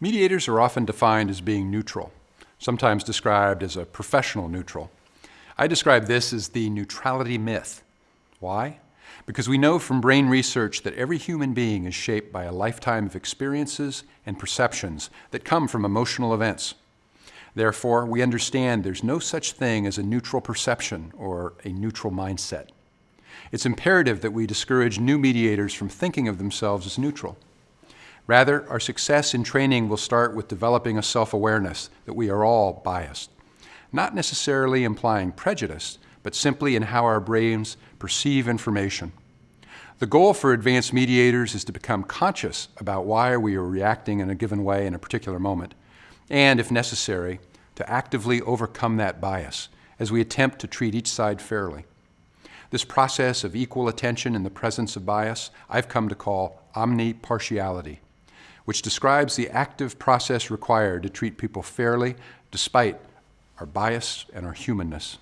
Mediators are often defined as being neutral, sometimes described as a professional neutral. I describe this as the neutrality myth. Why? Because we know from brain research that every human being is shaped by a lifetime of experiences and perceptions that come from emotional events. Therefore, we understand there's no such thing as a neutral perception or a neutral mindset. It's imperative that we discourage new mediators from thinking of themselves as neutral. Rather, our success in training will start with developing a self-awareness that we are all biased, not necessarily implying prejudice, but simply in how our brains perceive information. The goal for advanced mediators is to become conscious about why we are reacting in a given way in a particular moment, and, if necessary, to actively overcome that bias as we attempt to treat each side fairly. This process of equal attention in the presence of bias I've come to call omnipartiality which describes the active process required to treat people fairly despite our bias and our humanness.